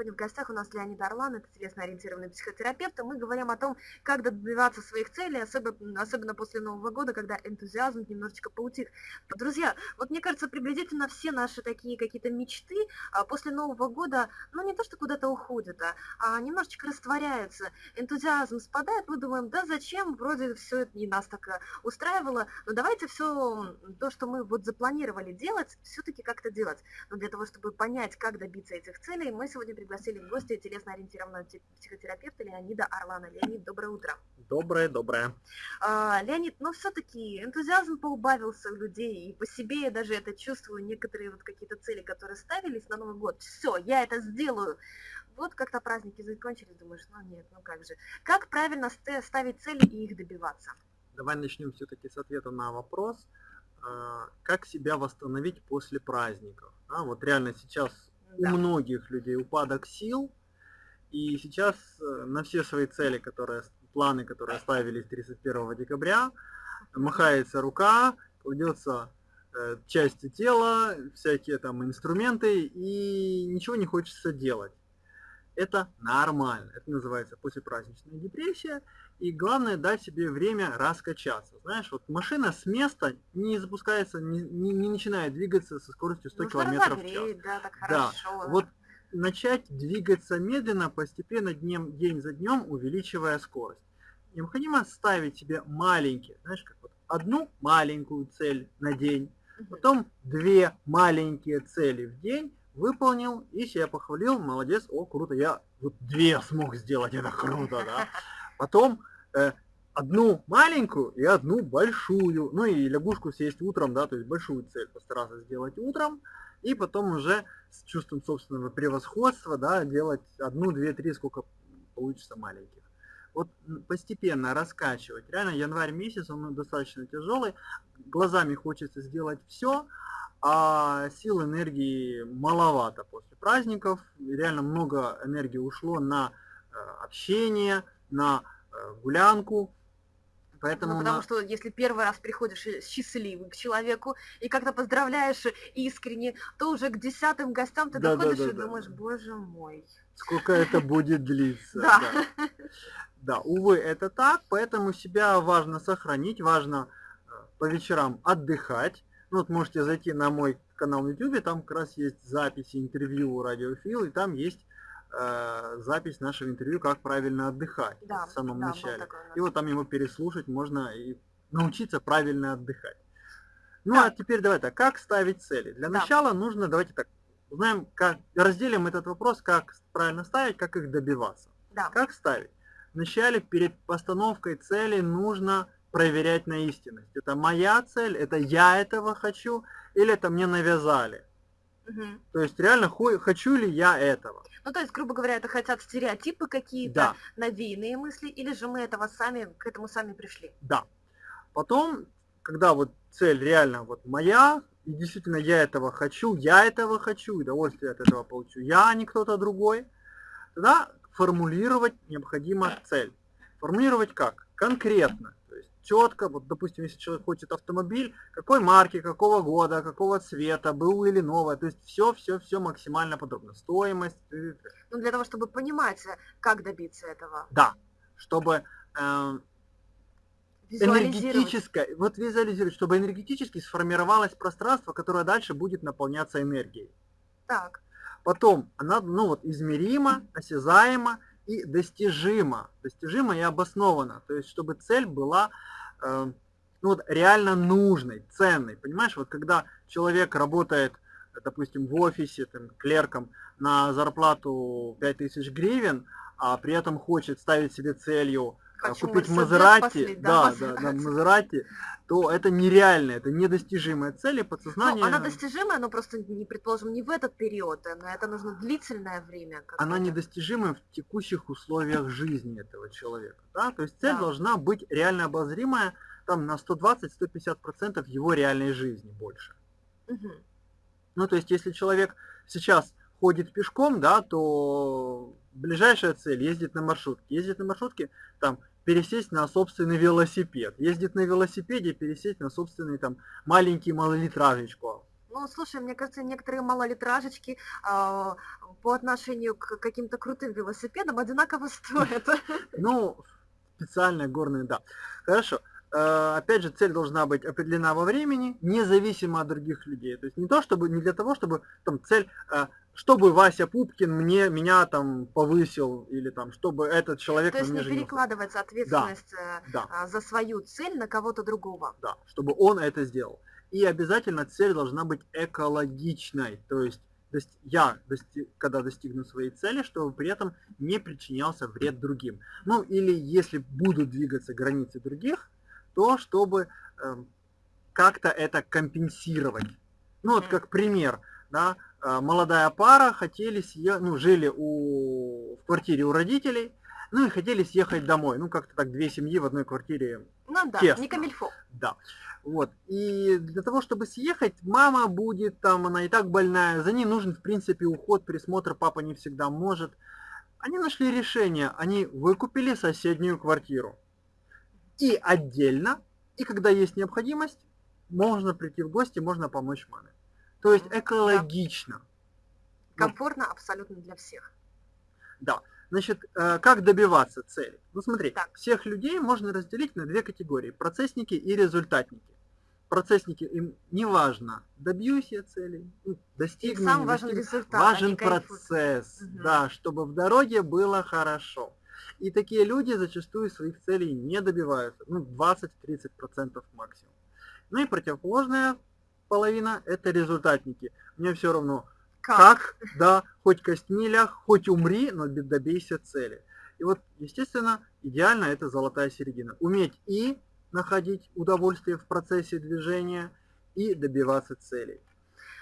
Сегодня в гостях у нас Леонид Орлан, это телесно-ориентированный психотерапевт, и мы говорим о том, как добиваться своих целей, особенно, особенно после Нового года, когда энтузиазм немножечко поутих. Друзья, вот мне кажется, приблизительно все наши такие какие-то мечты а, после Нового года, ну не то, что куда-то уходят, а, а немножечко растворяются, энтузиазм спадает, мы думаем, да зачем, вроде все это не нас так э, устраивало, но давайте все то, что мы вот запланировали делать, все-таки как-то делать. Но для того, чтобы понять, как добиться этих целей, мы сегодня пригласили в гости телесно-ориентированного психотерапевта Леонида Орлана. Леонид, доброе утро. Доброе, доброе. А, Леонид, ну все-таки энтузиазм поубавился у людей, и по себе я даже это чувствую, некоторые вот какие-то цели, которые ставились на Новый год, все, я это сделаю. Вот как-то праздники закончились, думаешь, ну нет, ну как же. Как правильно ставить цели и их добиваться? Давай начнем все-таки с ответа на вопрос, а, как себя восстановить после праздников. А, вот реально сейчас да. у многих людей упадок сил, и сейчас э, на все свои цели, которые, планы, которые оставили 31 декабря, махается рука, кладется э, части тела, всякие там инструменты, и ничего не хочется делать. Это нормально, это называется послепраздничная депрессия, и главное дать себе время раскачаться. Знаешь, вот машина с места не запускается, не, не, не начинает двигаться со скоростью 100 ну, км в час. Да, так да. Вот начать двигаться медленно, постепенно, днем, день за днем, увеличивая скорость. Необходимо ставить себе маленькие, знаешь, как вот одну маленькую цель на день, потом две маленькие цели в день, выполнил и себя похвалил, молодец, о, круто, я вот две смог сделать, это круто, да. Потом э, одну маленькую и одну большую. Ну и лягушку съесть утром, да, то есть большую цель постараться сделать утром. И потом уже с чувством собственного превосходства, да, делать одну, две, три, сколько получится маленьких. Вот постепенно раскачивать. Реально январь месяц, он достаточно тяжелый. Глазами хочется сделать все, а сил энергии маловато после праздников. Реально много энергии ушло на э, общение, на Э, гулянку. Поэтому ну, потому на... что если первый раз приходишь счастливый к человеку и как-то поздравляешь искренне, то уже к десятым гостям ты да, доходишь да, да, и да, думаешь, боже мой. Сколько это будет длиться. Да. Да, увы, это так, поэтому себя важно сохранить, важно э, по вечерам отдыхать. Ну, вот можете зайти на мой канал в YouTube, там как раз есть записи интервью радиофил, и там есть э, запись нашего интервью «Как правильно отдыхать» да, в самом да, начале. И вот там ему переслушать можно и научиться правильно отдыхать. Ну да. а теперь давай так, как ставить цели? Для да. начала нужно, давайте так, узнаем, как, разделим этот вопрос, как правильно ставить, как их добиваться. Да. Как ставить? Вначале перед постановкой цели нужно проверять на истинность. Это моя цель, это я этого хочу, или это мне навязали. Угу. То есть реально хочу ли я этого. Ну, то есть, грубо говоря, это хотят стереотипы какие-то, да. навеянные мысли, или же мы этого сами, к этому сами пришли? Да. Потом, когда вот цель реально вот моя, и действительно я этого хочу, я этого хочу, удовольствие от этого получу, я, а не кто-то другой, тогда формулировать необходимо цель. Формулировать как? Конкретно четко, вот допустим, если человек хочет автомобиль, какой марки, какого года, какого цвета, был или новый, то есть все, все, все максимально подробно, стоимость. Ну для того, чтобы понимать, как добиться этого. Да, чтобы э, энергетическое, вот визуализировать, чтобы энергетически сформировалось пространство, которое дальше будет наполняться энергией. Так. Потом она, ну вот, измеримо, осязаемо и достижимо. Достижимо и обосновано. То есть, чтобы цель была э, ну, вот, реально нужной, ценной. Понимаешь, вот когда человек работает, допустим, в офисе, там, клерком на зарплату 5000 гривен, а при этом хочет ставить себе целью Хочу купить Мазерати, да, да, да, Мазерати, то это нереально, это недостижимая цель, и подсознание... Ну, она достижимая, но просто, не предположим, не в этот период, но это нужно длительное время. Она недостижимая в текущих условиях жизни этого человека, да, то есть цель да. должна быть реально обозримая, там на 120-150% его реальной жизни больше. Угу. Ну, то есть, если человек сейчас ходит пешком, да, то ближайшая цель ездит на маршрутке. Ездит на маршрутке, там пересесть на собственный велосипед. Ездит на велосипеде, пересесть на собственный там маленький малолитражечку. Ну, слушай, мне кажется, некоторые малолитражечки э, по отношению к каким-то крутым велосипедам одинаково стоят. Ну, специальные горные, да. Хорошо. Э, опять же, цель должна быть определена во времени, независимо от других людей. То есть не то, чтобы, не для того, чтобы там цель, э, чтобы Вася Пупкин мне, меня там повысил, или там, чтобы этот человек То есть не женился. перекладывается ответственность да, да. За свою цель на кого-то другого. Да, чтобы он это сделал. И обязательно цель должна быть экологичной. То есть я, когда достигну своей цели, чтобы при этом не причинялся вред другим. Ну или если будут двигаться границы других, то чтобы э, как-то это компенсировать. Ну вот как пример, да, э, молодая пара хотели съехать, ну жили у, в квартире у родителей, ну и хотели съехать домой. Ну как-то так две семьи в одной квартире. Ну да, тесно. не камильфо. Да. Вот. И для того, чтобы съехать, мама будет там, она и так больная, за ней нужен, в принципе, уход, присмотр, папа не всегда может. Они нашли решение, они выкупили соседнюю квартиру. И отдельно, и когда есть необходимость, можно прийти в гости, можно помочь маме. То есть экологично. Комфортно абсолютно для всех. Да. Значит, э, как добиваться цели? Ну смотри, так. всех людей можно разделить на две категории. Процессники и результатники. Процессники, им не важно, добьюсь я цели, ну, достигну, сам важен результат, важен процесс, угу. да, чтобы в дороге было хорошо. И такие люди зачастую своих целей не добиваются, ну 20-30% максимум. Ну и противоположная половина это результатники. Мне все равно, как? как, да, хоть костьми ляг, хоть умри, но добейся цели. И вот, естественно, идеально это золотая середина. Уметь и находить удовольствие в процессе движения, и добиваться целей.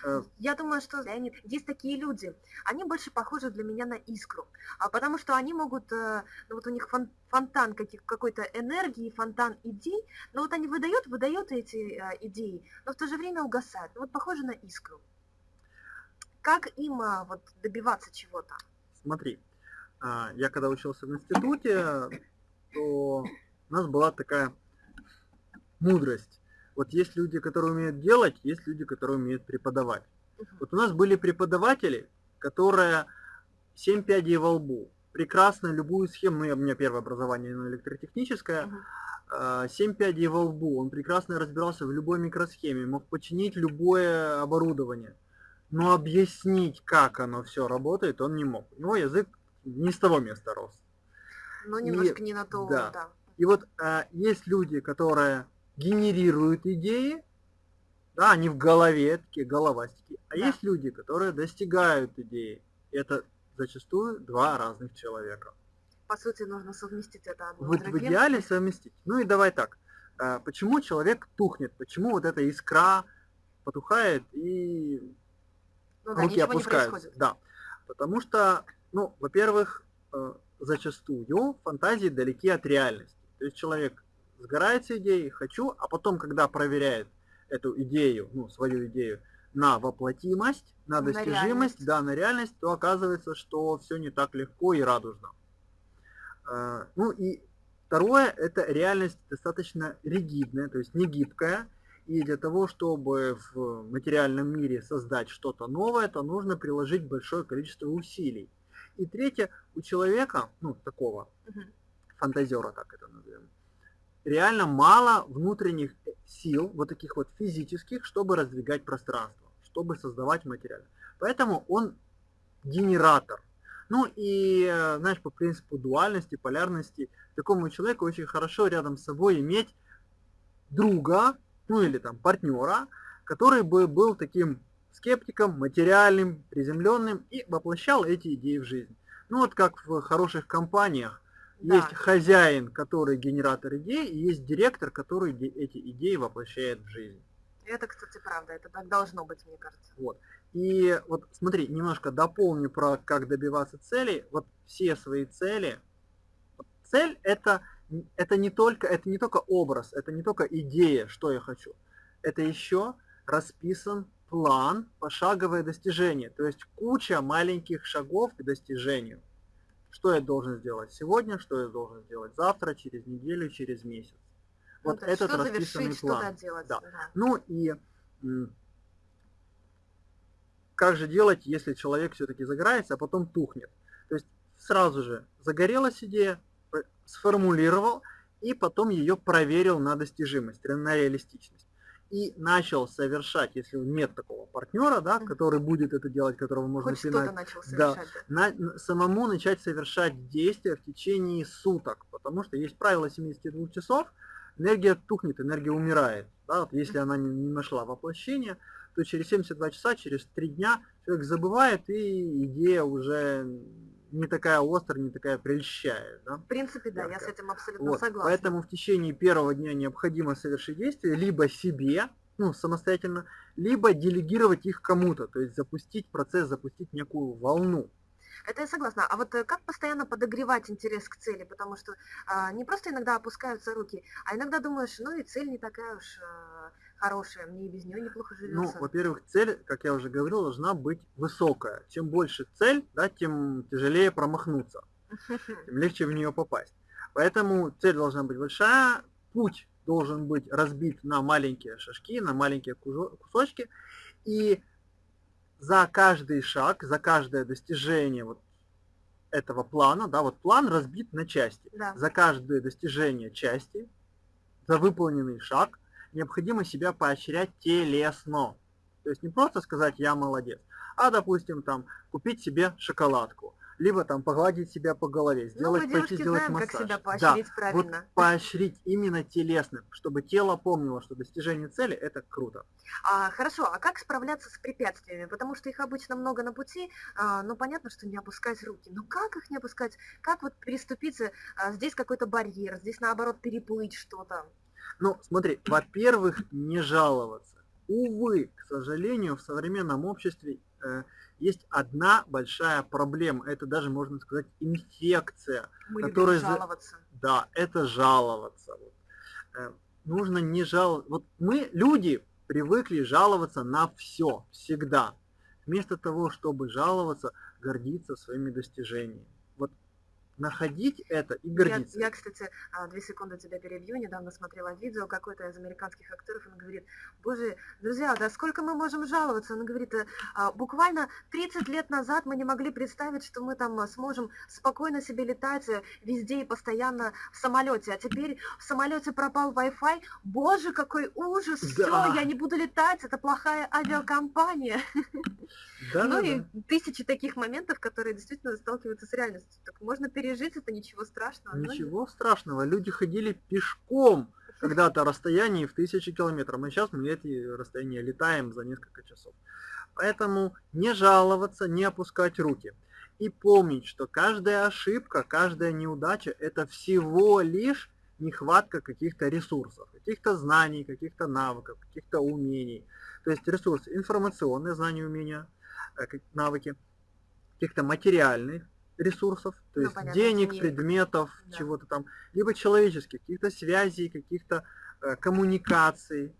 Э, Я думаю, что Леонид, есть такие люди, они больше похожи для меня на искру, а потому что они могут, э, ну вот у них фон, фонтан каких, какой-то энергии, фонтан идей, но вот они выдают, выдают эти э, идеи, но в то же время угасают. Ну вот похоже на искру. Как им вот добиваться чего-то? Смотри, я когда учился в институте, то у нас была такая мудрость вот есть люди, которые умеют делать, есть люди, которые умеют преподавать. Вот у нас были преподаватели, которые 7 пядей во лбу, прекрасно любую схему, ну, у меня первое образование ну, электротехническое, uh 7 пядей во лбу, он прекрасно разбирался в любой микросхеме, мог починить любое оборудование. Но объяснить, как оно все работает, он не мог. У него язык не с того места рос. Ну, немножко и, не на то, да. да. И вот а, есть люди, которые генерируют идеи, да, они в голове, такие головастики. А да. есть люди, которые достигают идеи. Это зачастую два разных человека. По сути, нужно совместить это одно вот В идеале совместить. Ну и давай так. А, почему человек тухнет? Почему вот эта искра потухает и ну, да, руки опускаются? Да. Потому что, ну, во-первых, э, зачастую фантазии далеки от реальности. То есть человек сгорается идеей, хочу, а потом, когда проверяет эту идею, ну, свою идею на воплотимость, на достижимость, на да, на реальность, то оказывается, что все не так легко и радужно. А, ну и второе, это реальность достаточно ригидная, то есть не гибкая, и для того, чтобы в материальном мире создать что-то новое, то нужно приложить большое количество усилий. И третье, у человека, ну, такого, угу. фантазера, так это назовем, реально мало внутренних сил, вот таких вот физических, чтобы раздвигать пространство, чтобы создавать материал. Поэтому он генератор. Ну и, э, знаешь, по принципу дуальности, полярности, такому человеку очень хорошо рядом с собой иметь друга, ну или там партнера, который бы был таким скептиком, материальным, приземленным и воплощал эти идеи в жизнь. Ну вот как в хороших компаниях, да. Есть хозяин, который генератор идей, и есть директор, который эти идеи воплощает в жизнь. Это, кстати, правда, это так должно быть, мне кажется. Вот. И вот смотри, немножко дополню про как добиваться целей. Вот все свои цели. Цель это, это не только это не только образ, это не только идея, что я хочу. Это еще расписан план, пошаговое достижение. То есть куча маленьких шагов к достижению что я должен сделать сегодня, что я должен сделать завтра, через неделю, через месяц. Ну, вот этот расписанный план. Делать, да. Да. Ну и как же делать, если человек все-таки загорается, а потом тухнет? То есть сразу же загорелась идея, сформулировал и потом ее проверил на достижимость, на реалистичность. И начал совершать, если нет такого партнера, да, который будет это делать, которого можно Хоть что-то начал да, совершать. на, самому начать совершать действия в течение суток, потому что есть правило 72 часов, энергия тухнет, энергия умирает. Да, вот если она не, не нашла воплощение, то через 72 часа, через 3 дня человек забывает, и идея уже не такая острая, не такая прельщает. Да? В принципе, да, Яркая. я с этим абсолютно вот. согласна. Поэтому в течение первого дня необходимо совершить действия либо себе, ну, самостоятельно, либо делегировать их кому-то, то есть запустить процесс, запустить некую волну. Это я согласна. А вот э, как постоянно подогревать интерес к цели? Потому что а, не просто иногда опускаются руки, а иногда думаешь, ну и цель не такая уж а, хорошая, мне и без нее неплохо живется. Ну, во-первых, цель, как я уже говорил, должна быть высокая. Чем больше цель, да, тем тяжелее промахнуться, тем легче в нее попасть. Поэтому цель должна быть большая, путь должен быть разбит на маленькие шажки, на маленькие кусочки, и за каждый шаг, за каждое достижение вот этого плана, да, вот план разбит на части. Да. За каждое достижение части, за выполненный шаг необходимо себя поощрять телесно. То есть не просто сказать «я молодец», а, допустим, там, купить себе шоколадку, либо там погладить себя по голове, ну, сделать, ну, пойти сделать знаем, массаж. Как себя поощрить да, правильно. Вот поощрить именно телесно, чтобы тело помнило, что достижение цели это круто. А, хорошо, а как справляться с препятствиями? Потому что их обычно много на пути, а, но понятно, что не опускать руки. Но как их не опускать? Как вот переступить? А, здесь какой-то барьер, здесь наоборот переплыть что-то. Ну, смотри, во-первых, не жаловаться. Увы, к сожалению, в современном обществе э, есть одна большая проблема. Это даже, можно сказать, инфекция. Мы которая... жаловаться. Да, это жаловаться. Вот. Э, нужно не жаловаться. Вот мы, люди, привыкли жаловаться на все, всегда. Вместо того, чтобы жаловаться, гордиться своими достижениями находить это и гордиться. Я, я, кстати, а, две секунды тебя перебью, недавно смотрела видео какой-то из американских актеров, он говорит, боже, друзья, да сколько мы можем жаловаться? Он говорит, «А, буквально 30 лет назад мы не могли представить, что мы там сможем спокойно себе летать э, везде и постоянно в самолете, а теперь в самолете пропал Wi-Fi, боже, какой ужас, да. все, я не буду летать, это плохая авиакомпания. Да, ну да, и да. тысячи таких моментов, которые действительно сталкиваются с реальностью. Так можно перейти пережить это, ничего страшного. Ничего страшного. Люди ходили пешком когда-то расстояние в тысячи километров. А сейчас мы эти расстояния летаем за несколько часов. Поэтому не жаловаться, не опускать руки. И помнить, что каждая ошибка, каждая неудача – это всего лишь нехватка каких-то ресурсов, каких-то знаний, каких-то навыков, каких-то умений. То есть ресурсы информационные знания, умения, э, навыки, каких-то материальных ресурсов, то ну, есть понятно, денег, денег, предметов, да. чего-то там, либо человеческих, каких-то связей, каких-то э, коммуникаций.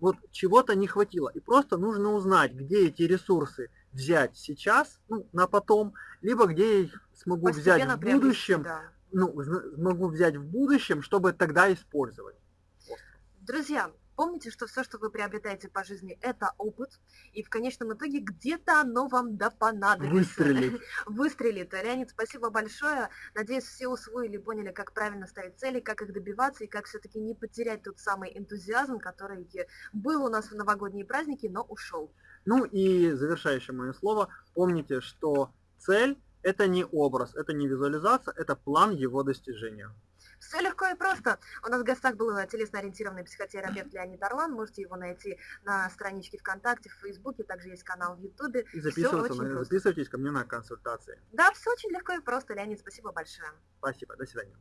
Вот чего-то не хватило. И просто нужно узнать, где эти ресурсы взять сейчас, ну, на потом, либо где я их смогу Постепенно взять в будущем, да. ну, смогу взять в будущем, чтобы тогда использовать. Друзья, Помните, что все, что вы приобретаете по жизни, это опыт, и в конечном итоге где-то оно вам да понадобится. Выстрелит. Выстрелит. Леонид, спасибо большое. Надеюсь, все усвоили, поняли, как правильно ставить цели, как их добиваться, и как все-таки не потерять тот самый энтузиазм, который был у нас в новогодние праздники, но ушел. Ну и завершающее мое слово. Помните, что цель – это не образ, это не визуализация, это план его достижения. Все легко и просто. У нас в гостях был телесно-ориентированный психотерапевт Леонид Орлан. Можете его найти на страничке ВКонтакте, в Фейсбуке, также есть канал в Ютубе. И записываться, записывайтесь ко мне на консультации. Да, все очень легко и просто. Леонид, спасибо большое. Спасибо, до свидания.